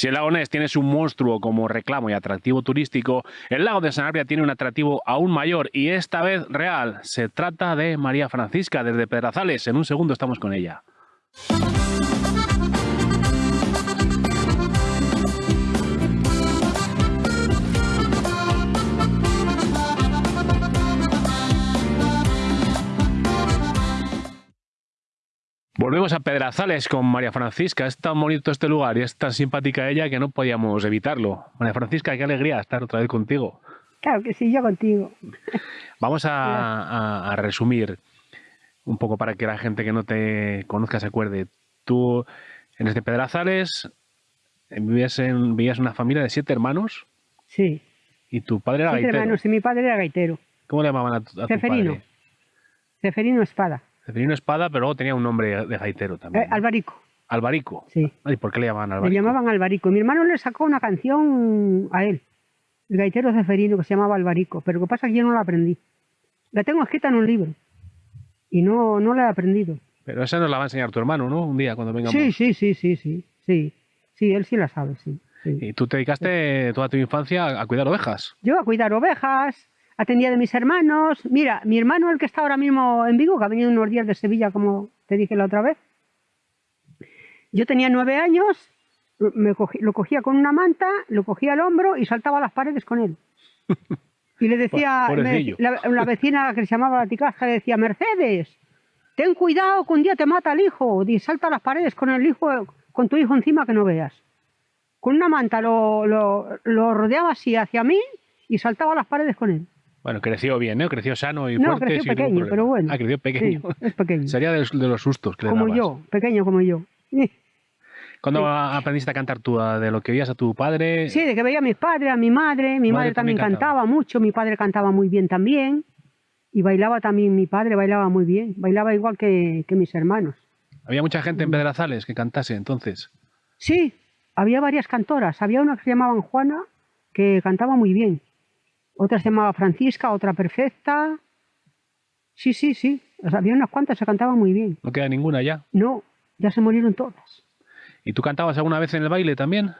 Si el lago Ness tiene su monstruo como reclamo y atractivo turístico, el lago de Sanabria tiene un atractivo aún mayor y esta vez real. Se trata de María Francisca desde Pedrazales. En un segundo estamos con ella. Volvemos a Pedrazales con María Francisca. Es tan bonito este lugar y es tan simpática ella que no podíamos evitarlo. María Francisca, qué alegría estar otra vez contigo. Claro que sí, yo contigo. Vamos a, resumir un poco para que la gente que no te conozca se acuerde. Tú, en este Pedrazales, vivías en, vivías una familia de siete hermanos. Sí. ¿Y tu padre era siete gaitero? hermanos y mi padre era gaitero. ¿Cómo le llamaban a, tu, a Ceferino. padre? Ceferino Espada. Ceferino Espada, pero luego tenía un nombre de gaitero también. Eh, Albarico. Albarico. Sí. ¿Y por qué le llamaban Albarico? Le llamaban Albarico. Mi hermano le sacó una canción a él, el gaitero ceferino, que se llamaba Albarico. Pero lo que pasa es que yo no la aprendí. La tengo escrita en un libro. Y no, no la he aprendido. Pero esa nos la va a enseñar tu hermano, ¿no? Un día cuando vengamos. Sí, sí, sí, sí, sí. Sí, sí él sí la sabe, sí. sí. Y tú te dedicaste toda tu infancia a cuidar ovejas. Yo a cuidar ovejas, atendía de mis hermanos. Mira, mi hermano, el que está ahora mismo en Vigo, que ha venido unos días de Sevilla, como te dije la otra vez. Yo tenía nueve años, me cogí- lo cogía con una manta, lo cogía al hombro y saltaba a las paredes con él. Y le decía, Po- me- la, la vecina que se llamaba la ticasca le decía, Mercedes, ten cuidado que un día te mata el hijo, y salta a las paredes con el hijo, con tu hijo encima que no veas. Con una manta lo, lo, lo rodeaba así hacia mí y saltaba a las paredes con él. Bueno, creció bien, ¿no? Creció sano y No, fuerte. creció pequeño, pero bueno. Ah, creció pequeño. Sí, es pequeño. Sería de los, de los sustos que como yo, pequeño como yo. ¿Cuándo aprendiste a cantar tú? ¿A- ¿De lo que oías a tu padre? Sí, de que veía a mis padres, a mi madre. Mi madre, madre también cantaba. cantaba mucho, mi padre cantaba muy bien también. Y bailaba también, mi padre bailaba muy bien. Bailaba igual que, que mis hermanos. Había mucha gente Mm. en Pedrazales que cantase entonces. Sí, había varias cantoras. Había una que se llamaba Juana, que cantaba muy bien. Otra se llamaba Francisca, otra Perfecta. Sí, sí, sí. O sea, había unas cuantas que cantaban muy bien. No queda ninguna ya. No, ya se murieron todas. ¿Y tú cantabas alguna vez en el baile también?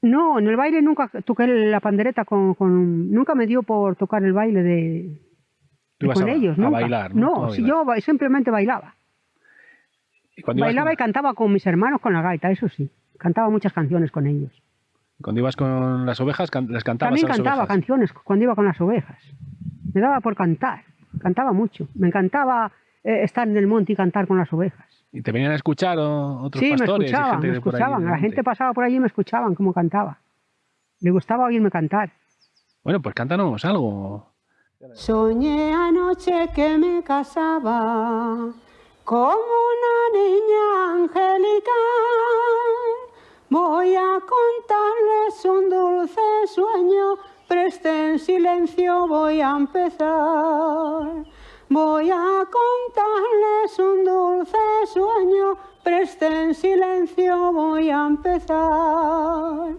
No, en el baile nunca toqué la pandereta con, con- nunca me dio por tocar el baile de, Tú ibas con a, ellos, a nunca. bailar, ¿no? A No, si bailar. yo simplemente bailaba. ¿Y Bailaba con- y cantaba con mis hermanos con la gaita, eso sí. Cantaba muchas canciones con ellos. Cuando ibas con las ovejas, can- les cantabas También a las cantaba ovejas. canciones cuando iba con las ovejas. Me daba por cantar, cantaba mucho. Me encantaba eh, estar en el monte y cantar con las ovejas. ¿Y te venían a escuchar o- otros sí, me pastores y escuchaban, gente me por ahí escuchaban. La gente pasaba por allí y me escuchaban cómo cantaba. Le gustaba oírme cantar. Bueno, pues cántanos algo. Soñé anoche que me casaba como una niña angelical. Voy a contarles un dulce sueño, presten silencio, voy a empezar. Voy a contarles un dulce sueño, presten silencio, voy a empezar.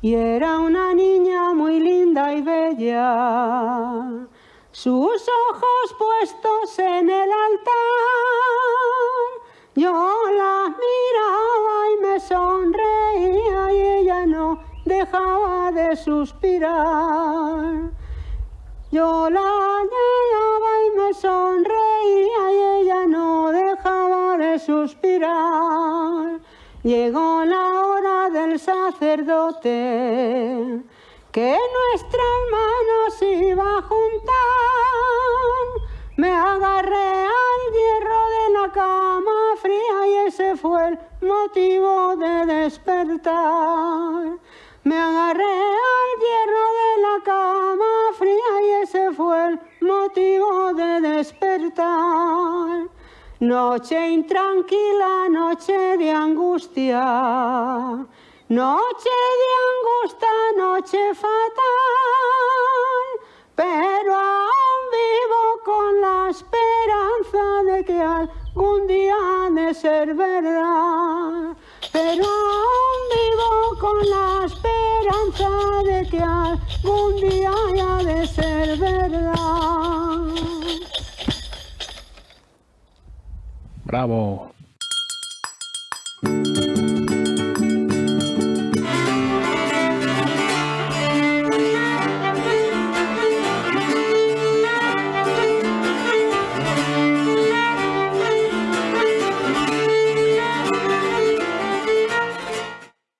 Y era una niña muy linda y bella, sus ojos puestos en el altar. Yo la miraba y me sonreía y ella no dejaba de suspirar. Yo la miraba y me sonreía y ella no dejaba de suspirar. Llegó la hora del sacerdote que nuestras manos iba a juntar. Motivo de despertar. Me agarré al hierro de la cama fría y ese fue el motivo de despertar. Noche intranquila, noche de angustia, noche de angustia, noche fatal, pero aún vivo con la esperanza de que algún día ha de ser verdad. Algún día haya de ser verdad. Bravo.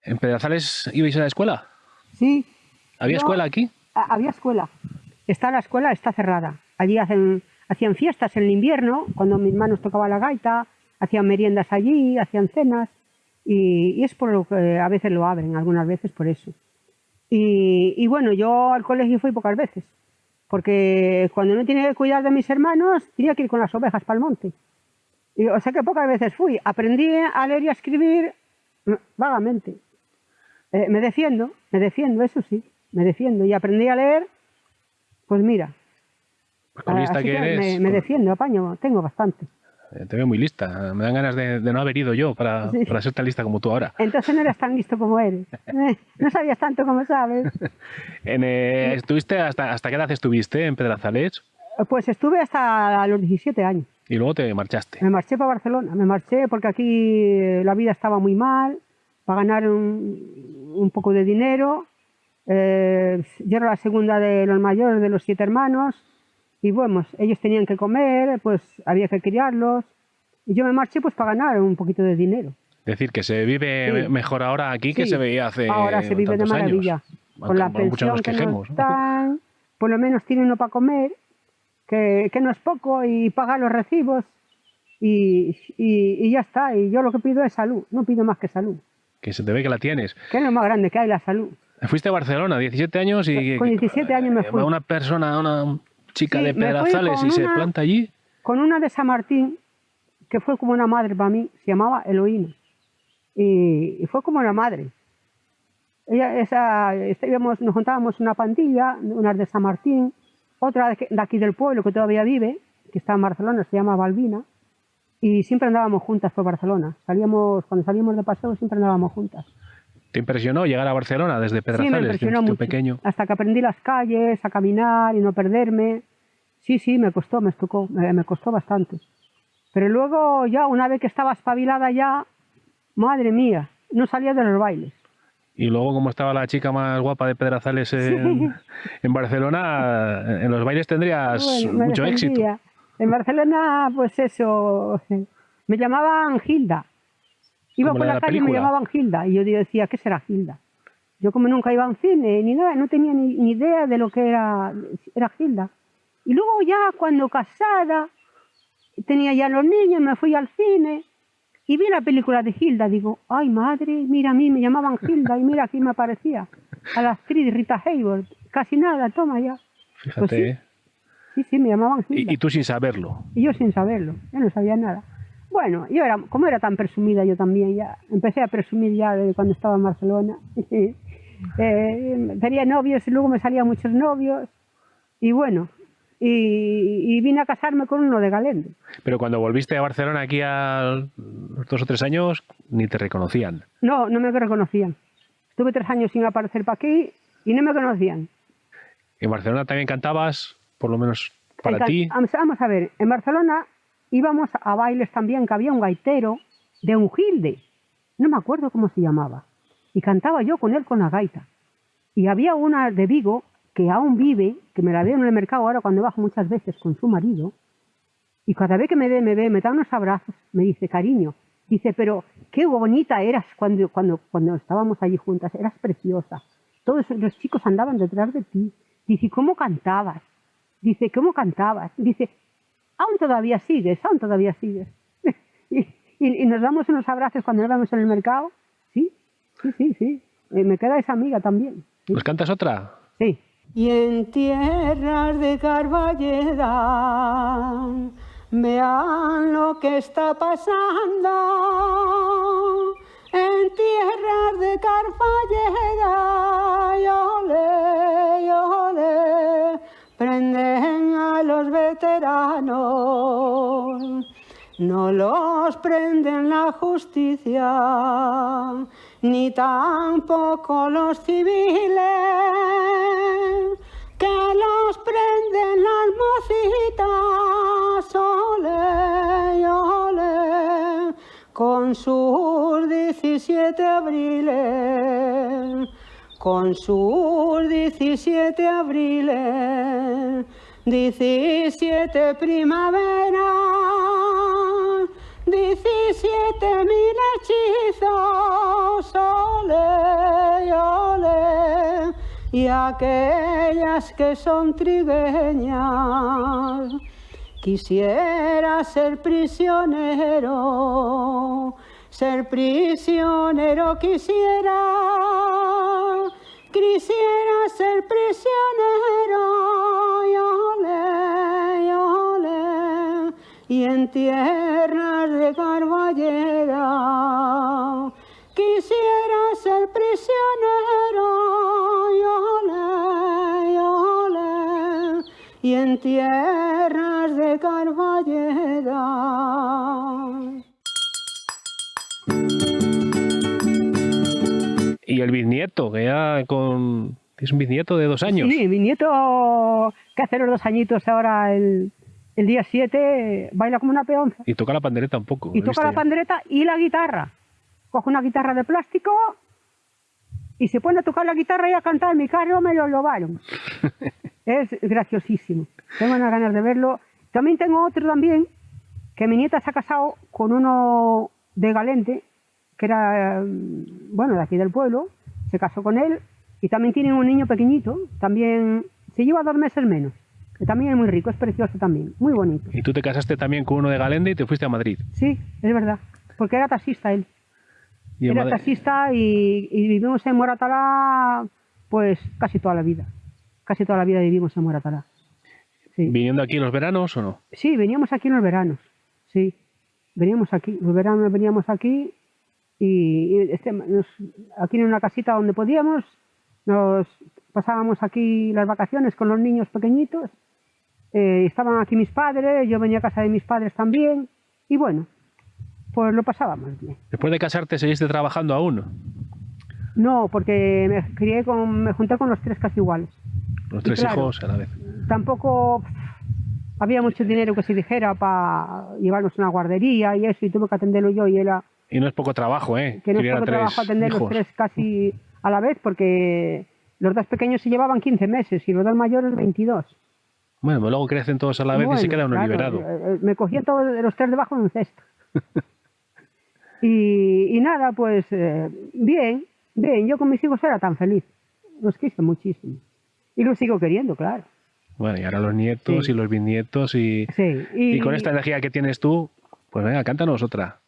¿En Pedrazales ibais a la escuela? Sí. ¿Había No. escuela aquí? A- Había escuela. Está la escuela, está cerrada. Allí hacen, hacían fiestas en el invierno, cuando mis hermanos tocaban la gaita, hacían meriendas allí, hacían cenas, y, y es por lo que a veces lo abren, algunas veces por eso. Y, y bueno, yo al colegio fui pocas veces, porque cuando no tenía que cuidar de mis hermanos, tenía que ir con las ovejas para el monte. Y, o sea que pocas veces fui. Aprendí a leer y a escribir mm, vagamente. Eh, me defiendo, me defiendo, eso sí, me defiendo. Y aprendí a leer, pues mira. Con lista así que eres. me, me con- defiendo, apaño, tengo bastante. eh, Te veo muy lista. Me dan ganas de, de no haber ido yo para, Sí. para ser tan lista como tú ahora. Entonces no eres tan listo como eres. No sabías tanto como sabes. En, eh, ¿Estuviste hasta, hasta qué edad estuviste en Pedrazales? Pues estuve hasta los 17 años. Y luego te marchaste. Me marché para Barcelona. Me marché porque aquí eh, la vida estaba muy mal, para ganar un, un poco de dinero. Eh, yo era la segunda de los mayores de los siete hermanos. Y bueno, ellos tenían que comer, pues había que criarlos. Y yo me marché pues para ganar un poquito de dinero. decir, que se vive Sí. me- mejor ahora aquí que Sí. se veía hace Ahora se vive de maravilla. años. Con la pensión nos que nos dan, por lo menos tiene uno para comer, que, que no es poco, y paga los recibos. Y, y- y ya está. Y yo lo que pido es salud. No pido más que salud. Que se te ve que la tienes. Que es lo más grande que hay, la salud. Fuiste a Barcelona, 17 años y... Con 17 años me eh, fui. Una persona, una chica Sí, de Pedrazales y se una- planta allí. Con una de San Martín, que fue como una madre para mí, se llamaba Eloína. Y, y fue como una madre. Ella, esa, íbamos- nos juntábamos una pandilla, unas de San Martín, otra de, de aquí del pueblo que todavía vive, que está en Barcelona, se llama Balbina, y siempre andábamos juntas por Barcelona. Salíamos, cuando salíamos de paseo siempre andábamos juntas. ¿Te impresionó llegar a Barcelona desde Sí, Pedrazales? me de un impresionó mucho. pequeño. Hasta que aprendí las calles, a caminar y no perderme. Sí, sí, me costó, me tocó, me, me costó bastante. Pero luego ya, una vez que estaba espabilada ya, madre mía, no salía de los bailes. Y luego, como estaba la chica más guapa de Pedrazales en, en Barcelona, en los bailes tendrías Bueno, me mucho éxito. defendía. En Barcelona, pues eso, me llamaban Gilda. Iba por la calle y me llamaban Gilda. Y yo decía, ¿qué será Gilda? Yo como nunca iba a un cine ni nada, no tenía ni, ni idea de lo que era, era Gilda. Y luego ya cuando casada, tenía ya los niños, me fui al cine y vi la película de Gilda. Digo, ay madre, mira a mí, me llamaban Gilda y mira aquí me aparecía. A la actriz Rita Hayworth. Casi nada, toma ya. Fíjate. Pues sí. ¿eh? Sí, sí, me llamaban Gilda. Y, y tú sin saberlo. Y yo sin saberlo, yo no sabía nada. Bueno, yo era, como era tan presumida yo también, ya empecé a presumir ya de cuando estaba en Barcelona. Eh, tenía novios y luego me salían muchos novios. Y bueno, y, y vine a casarme con uno de Galende. Pero cuando volviste a Barcelona aquí a los dos o tres años, ni te reconocían. No, no me reconocían. Estuve tres años sin aparecer para aquí y no me conocían. En Barcelona también cantabas, por lo menos para ti. Vamos a ver, en Barcelona íbamos a bailes también, que había un gaitero de un gilde, no me acuerdo cómo se llamaba, y cantaba yo con él con la gaita. Y había una de Vigo que aún vive, que me la veo en el mercado ahora cuando bajo muchas veces con su marido, y cada vez que me ve, me ve, me da unos abrazos, me dice, cariño, dice, pero qué bonita eras cuando, cuando, cuando estábamos allí juntas, eras preciosa. Todos los chicos andaban detrás de ti. Dice, ¿cómo cantabas? Dice, ¿cómo cantabas? Dice, aún todavía sigues, aún todavía sigues. y, y- y nos damos unos abrazos cuando nos vemos en el mercado. Sí, sí, sí, sí. Eh, me queda esa amiga también. Sí. ¿Nos cantas otra? Sí. Y en tierras de Carballeda, vean lo que está pasando. En tierras de Carballeda, y ole, y ole, prenden a los veteranos. No los prenden la justicia, ni tampoco los civiles, que los prenden las mocitas, ole, ole, con sus 17 abriles, con sus 17 abriles, 17 primavera, 17 mil hechizos, ole, ole, y aquellas que son trigueñas. Quisiera ser prisionero, ser prisionero quisiera, quisiera ser prisionero, en tierras de Carballera, quisiera ser prisionero, y en tierras de Carballera. Y el bisnieto, que ya con... Es un bisnieto de dos años. Sí, bisnieto que hace los dos añitos ahora el, el día 7 baila como una peonza. Y toca la pandereta un poco. Y toca la pandereta y la guitarra. Coge una guitarra de plástico y se pone a tocar la guitarra y a cantar. Mi carro me lo lobaron. es graciosísimo. Tengo unas ganas de verlo. También tengo otro también, que mi nieta se ha casado con uno de Galente, que era, mm, bueno, de aquí del pueblo, se casó con él, y también tiene un niño pequeñito, también se lleva dos meses menos, que también es muy rico, es precioso también, muy bonito. ¿Y tú te casaste también con uno de Galente y te fuiste a Madrid? Sí, es verdad, porque era taxista él. era taxista y, y, vivimos en Moratalá pues casi toda la vida. Casi toda la vida vivimos en Moratalá. ¿Viniendo aquí en los veranos o no? Sí, veníamos aquí en los veranos, sí. Veníamos aquí, los veranos veníamos aquí y, este, aquí en una casita donde podíamos, nos pasábamos aquí las vacaciones con los niños pequeñitos, eh, estaban aquí mis padres, yo venía a casa de mis padres también y bueno, pues lo pasábamos bien. ¿Después de casarte seguiste trabajando aún? No, porque me, crié con, me junté con los tres casi iguales. Los tres hijos a la vez tampoco había mucho dinero que se dijera para llevarnos a una guardería y eso, y tuve que atenderlo yo y era... Y no es poco trabajo, ¿eh? Que no es poco trabajo atender los tres casi a la vez, porque los dos pequeños se llevaban 15 meses y los dos mayores 22. Bueno, pues luego crecen todos a la vez y se queda uno liberado. Eh, eh, me cogían todos los tres debajo de un cesto. y, nada, pues eh, bien, bien, yo con mis hijos era tan feliz. Los quise muchísimo. Y los sigo queriendo, claro. Bueno, y ahora los nietos y los bisnietos y, y, con esta energía que tienes tú, pues venga, cántanos otra.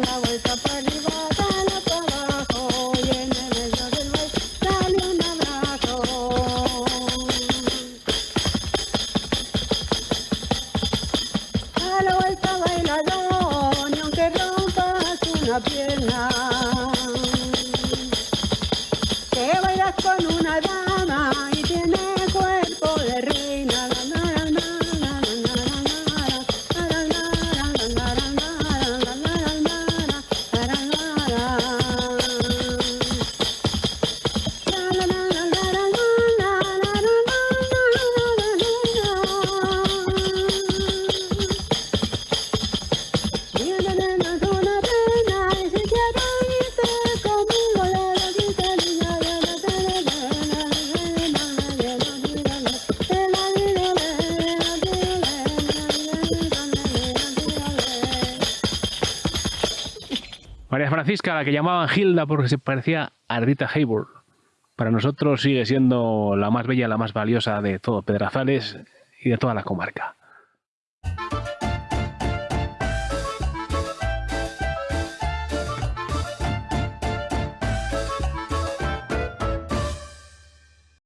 Da, la María Francisca, la que llamaban Hilda porque se parecía a Ardita Hayward. Para nosotros sigue siendo la más bella, la más valiosa de todo Pedrazales y de toda la comarca.